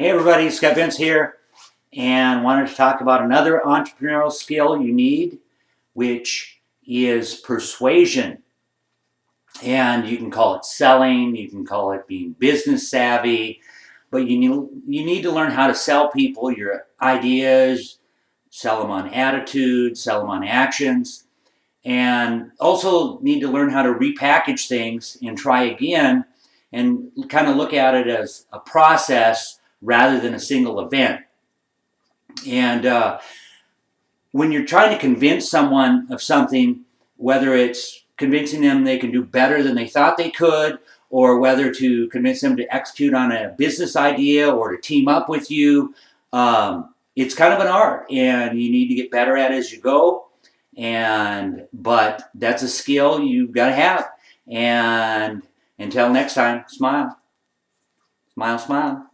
Hey everybody, Scott Vince here, and wanted to talk about another entrepreneurial skill you need, which is persuasion. And you can call it selling, you can call it being business savvy, but you need, you need to learn how to sell people your ideas, sell them on attitude, sell them on actions, and also need to learn how to repackage things and try again and kind of look at it as a process rather than a single event. And uh, when you're trying to convince someone of something, whether it's convincing them they can do better than they thought they could, or whether to convince them to execute on a business idea or to team up with you, um, it's kind of an art and you need to get better at it as you go. And, but that's a skill you've got to have. And until next time, smile. Smile, smile.